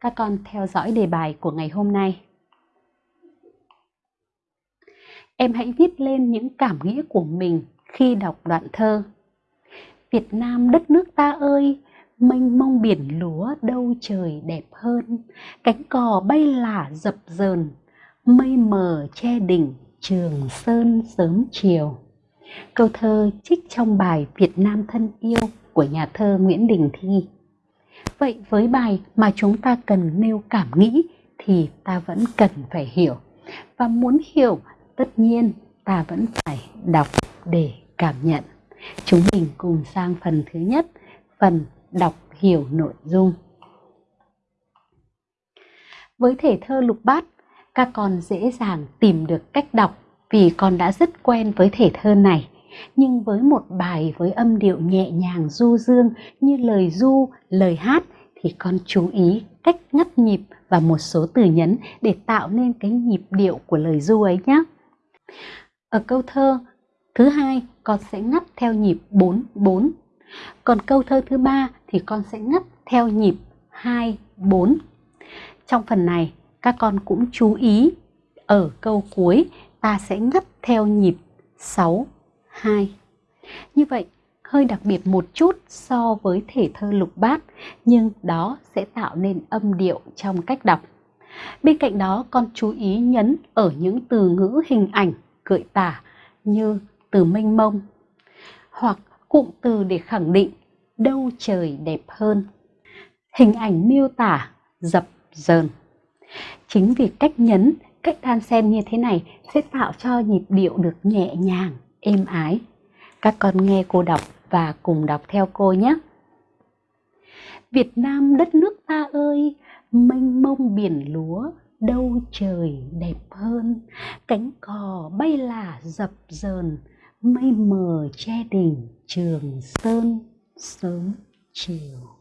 các con theo dõi đề bài của ngày hôm nay. Em hãy viết lên những cảm nghĩ của mình khi đọc đoạn thơ. Việt Nam đất nước ta ơi, mênh mông biển lúa đâu trời đẹp hơn, cánh cò bay lả dập dờn, mây mờ che đỉnh trường sơn sớm chiều. Câu thơ trích trong bài Việt Nam thân yêu của nhà thơ Nguyễn Đình Thi. Vậy với bài mà chúng ta cần nêu cảm nghĩ thì ta vẫn cần phải hiểu. Và muốn hiểu, tất nhiên ta vẫn phải đọc để cảm nhận. Chúng mình cùng sang phần thứ nhất, phần đọc hiểu nội dung. Với thể thơ lục bát, các con dễ dàng tìm được cách đọc vì con đã rất quen với thể thơ này. Nhưng với một bài với âm điệu nhẹ nhàng du dương như lời du, lời hát thì con chú ý cách ngắt nhịp và một số từ nhấn để tạo nên cái nhịp điệu của lời du ấy nhé. Ở câu thơ thứ hai, con sẽ ngắt theo nhịp 4-4. Còn câu thơ thứ ba thì con sẽ ngắt theo nhịp 2-4. Trong phần này, các con cũng chú ý, ở câu cuối, ta sẽ ngắt theo nhịp 6 2. Như vậy hơi đặc biệt một chút so với thể thơ lục bát nhưng đó sẽ tạo nên âm điệu trong cách đọc. Bên cạnh đó con chú ý nhấn ở những từ ngữ hình ảnh gợi tả như từ mênh mông hoặc cụm từ để khẳng định đâu trời đẹp hơn. Hình ảnh miêu tả dập dờn. Chính vì cách nhấn, cách đan xen như thế này sẽ tạo cho nhịp điệu được nhẹ nhàng, êm ái. Các con nghe cô đọc và cùng đọc theo cô nhé. Việt Nam đất nước ta ơi, mênh mông biển lúa, đâu trời đẹp hơn. Cánh cò bay là dập dờn, mây mờ che đỉnh trường sơn sớm chiều.